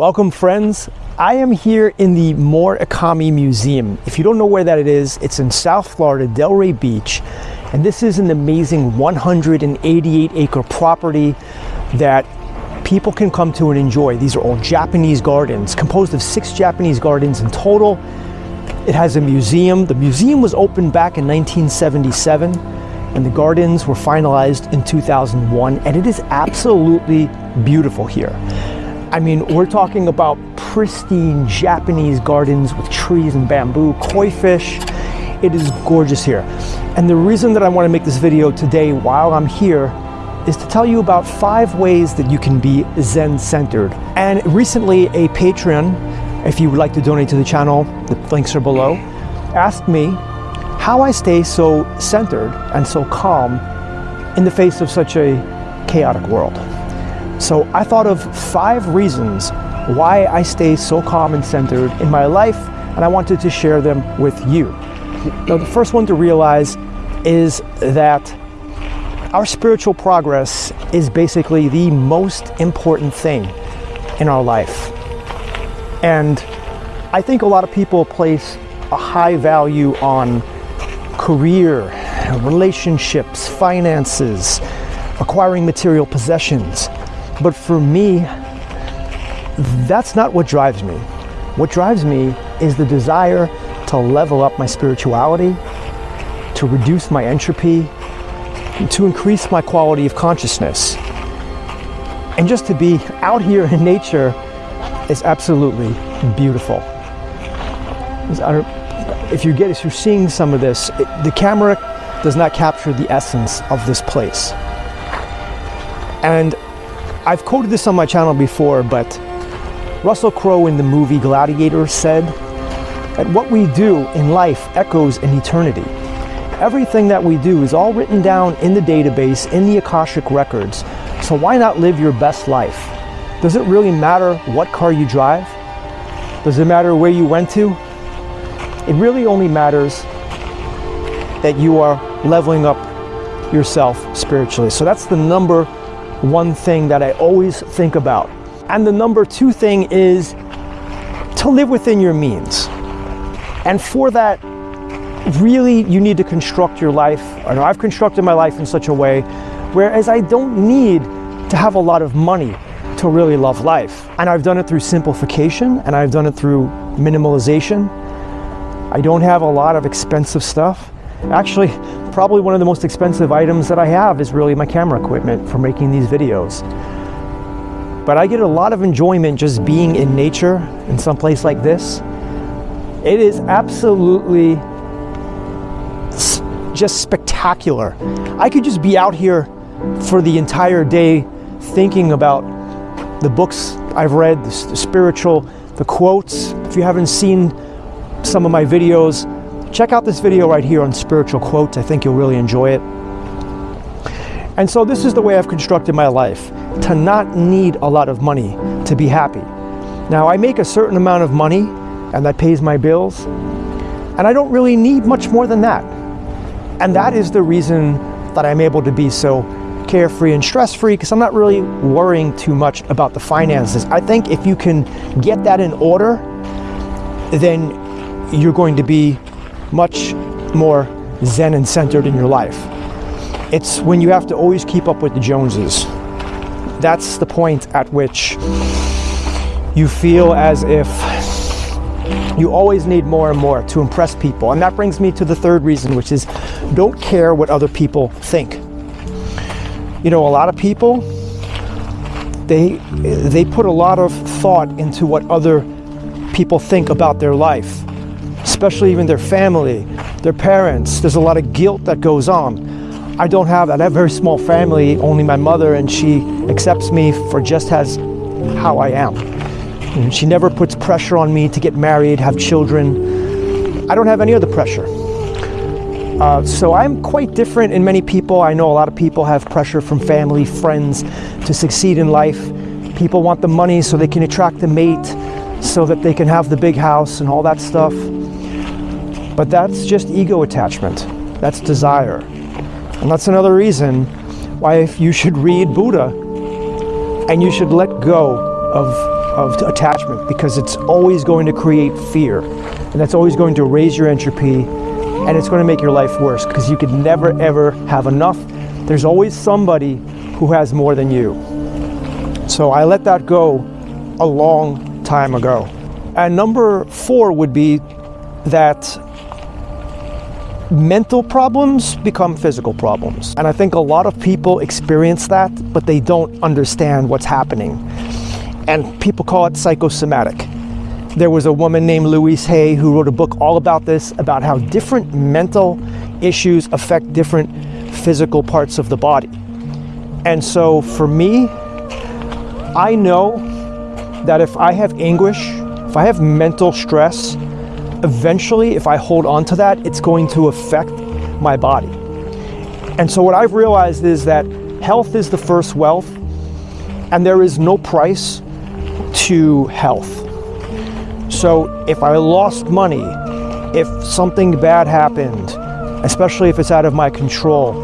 Welcome friends. I am here in the Morikami Museum. If you don't know where that it is, it's in South Florida, Delray Beach. And this is an amazing 188 acre property that people can come to and enjoy. These are all Japanese gardens, composed of six Japanese gardens in total. It has a museum. The museum was opened back in 1977 and the gardens were finalized in 2001 and it is absolutely beautiful here. I mean, we're talking about pristine Japanese gardens with trees and bamboo, koi fish. It is gorgeous here. And the reason that I want to make this video today while I'm here is to tell you about five ways that you can be Zen-centered. And recently a patron, if you would like to donate to the channel, the links are below, asked me how I stay so centered and so calm in the face of such a chaotic world. So I thought of five reasons why I stay so calm and centered in my life, and I wanted to share them with you. Now, the first one to realize is that our spiritual progress is basically the most important thing in our life. And I think a lot of people place a high value on career, relationships, finances, acquiring material possessions. But for me, that's not what drives me. What drives me is the desire to level up my spirituality, to reduce my entropy, to increase my quality of consciousness. And just to be out here in nature is absolutely beautiful. If you get, if you're seeing some of this, it, the camera does not capture the essence of this place. And I've quoted this on my channel before, but Russell Crowe in the movie Gladiator said that what we do in life echoes in eternity. Everything that we do is all written down in the database, in the Akashic records. So why not live your best life? Does it really matter what car you drive? Does it matter where you went to? It really only matters that you are leveling up yourself spiritually. So that's the number one thing that I always think about. And the number two thing is to live within your means. And for that, really, you need to construct your life. I know I've constructed my life in such a way whereas I don't need to have a lot of money to really love life. And I've done it through simplification and I've done it through minimalization. I don't have a lot of expensive stuff. Actually, probably one of the most expensive items that I have is really my camera equipment for making these videos. But I get a lot of enjoyment just being in nature in some place like this. It is absolutely just spectacular. I could just be out here for the entire day thinking about the books I've read, the spiritual, the quotes. If you haven't seen some of my videos, Check out this video right here on spiritual quotes. I think you'll really enjoy it. And so this is the way I've constructed my life, to not need a lot of money to be happy. Now I make a certain amount of money and that pays my bills, and I don't really need much more than that. And that is the reason that I'm able to be so carefree and stress-free because I'm not really worrying too much about the finances. I think if you can get that in order, then you're going to be much more zen and centered in your life. It's when you have to always keep up with the Joneses. That's the point at which you feel as if you always need more and more to impress people. And that brings me to the third reason, which is don't care what other people think. You know, a lot of people, they, they put a lot of thought into what other people think about their life especially even their family, their parents. There's a lot of guilt that goes on. I don't have that. I have a very small family, only my mother, and she accepts me for just as how I am. And she never puts pressure on me to get married, have children. I don't have any other pressure. Uh, so I'm quite different in many people. I know a lot of people have pressure from family, friends to succeed in life. People want the money so they can attract the mate, so that they can have the big house and all that stuff. But that's just ego attachment. That's desire. And that's another reason why if you should read Buddha and you should let go of of attachment because it's always going to create fear. And that's always going to raise your entropy and it's going to make your life worse because you could never ever have enough. There's always somebody who has more than you. So I let that go a long time ago. And number four would be that mental problems become physical problems. And I think a lot of people experience that, but they don't understand what's happening. And people call it psychosomatic. There was a woman named Louise Hay who wrote a book all about this, about how different mental issues affect different physical parts of the body. And so for me, I know that if I have anguish, if I have mental stress, eventually, if I hold on to that, it's going to affect my body. And so what I've realized is that health is the first wealth, and there is no price to health. So if I lost money, if something bad happened, especially if it's out of my control,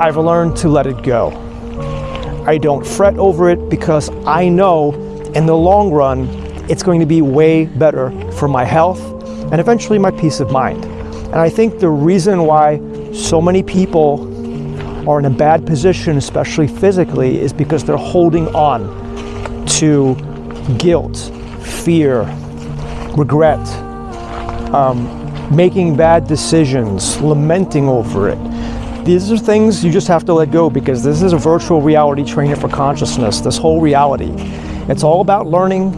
I've learned to let it go. I don't fret over it because I know in the long run, it's going to be way better for my health and eventually my peace of mind. And I think the reason why so many people are in a bad position, especially physically, is because they're holding on to guilt, fear, regret, um, making bad decisions, lamenting over it. These are things you just have to let go because this is a virtual reality trainer for consciousness, this whole reality. It's all about learning,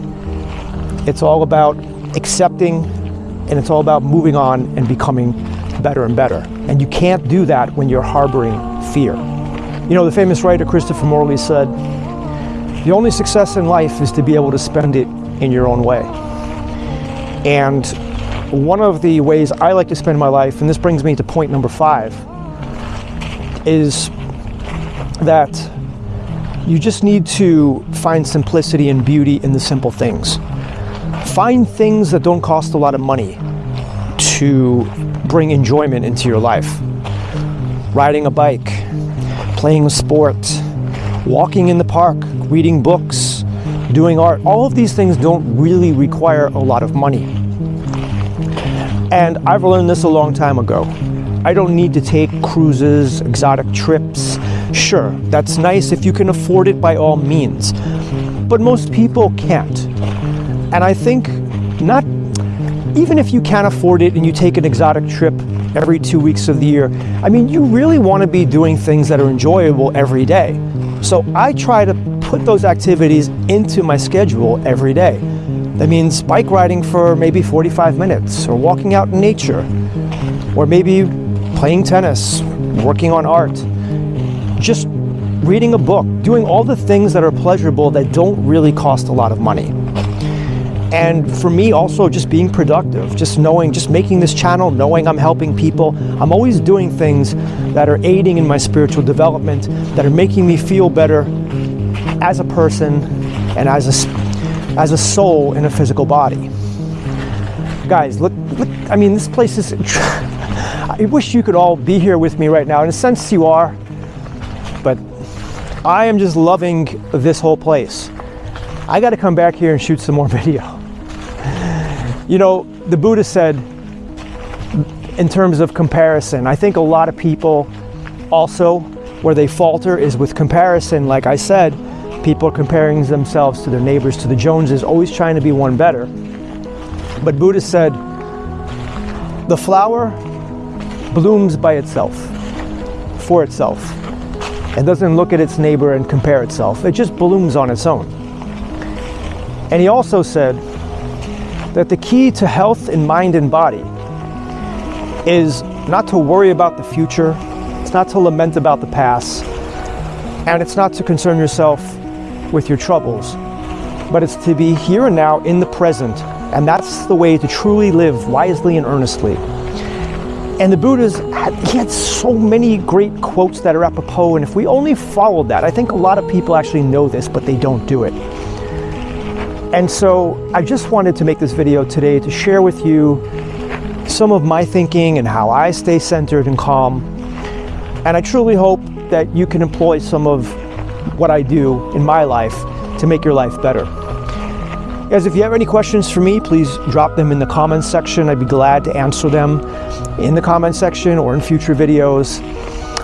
it's all about accepting and it's all about moving on and becoming better and better. And you can't do that when you're harboring fear. You know, the famous writer Christopher Morley said, the only success in life is to be able to spend it in your own way. And one of the ways I like to spend my life, and this brings me to point number five, is that you just need to find simplicity and beauty in the simple things. Find things that don't cost a lot of money to bring enjoyment into your life. Riding a bike, playing a sport, walking in the park, reading books, doing art, all of these things don't really require a lot of money. And I've learned this a long time ago. I don't need to take cruises, exotic trips. Sure, that's nice if you can afford it by all means. But most people can't. And I think not, even if you can't afford it and you take an exotic trip every two weeks of the year, I mean, you really want to be doing things that are enjoyable every day. So I try to put those activities into my schedule every day. That means bike riding for maybe 45 minutes, or walking out in nature, or maybe playing tennis, working on art, just reading a book, doing all the things that are pleasurable that don't really cost a lot of money. And for me also just being productive, just knowing, just making this channel, knowing I'm helping people. I'm always doing things that are aiding in my spiritual development, that are making me feel better as a person and as a, as a soul in a physical body. Guys, look, look, I mean, this place is, I wish you could all be here with me right now. In a sense you are, but I am just loving this whole place. I got to come back here and shoot some more video. You know, the Buddha said, in terms of comparison, I think a lot of people also, where they falter is with comparison. Like I said, people are comparing themselves to their neighbors, to the Joneses, always trying to be one better. But Buddha said, the flower blooms by itself, for itself, It doesn't look at its neighbor and compare itself. It just blooms on its own. And he also said, that the key to health in mind and body is not to worry about the future, it's not to lament about the past, and it's not to concern yourself with your troubles, but it's to be here and now in the present, and that's the way to truly live wisely and earnestly. And the Buddha's, he had so many great quotes that are apropos, and if we only followed that, I think a lot of people actually know this, but they don't do it. And so I just wanted to make this video today to share with you some of my thinking and how I stay centered and calm. And I truly hope that you can employ some of what I do in my life to make your life better. Guys, if you have any questions for me, please drop them in the comments section. I'd be glad to answer them in the comment section or in future videos.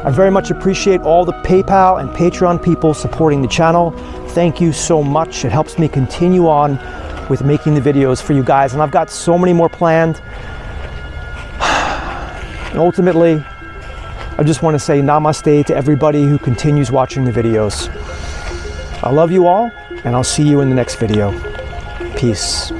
I very much appreciate all the PayPal and Patreon people supporting the channel. Thank you so much. It helps me continue on with making the videos for you guys. And I've got so many more planned. And ultimately, I just want to say namaste to everybody who continues watching the videos. I love you all, and I'll see you in the next video. Peace.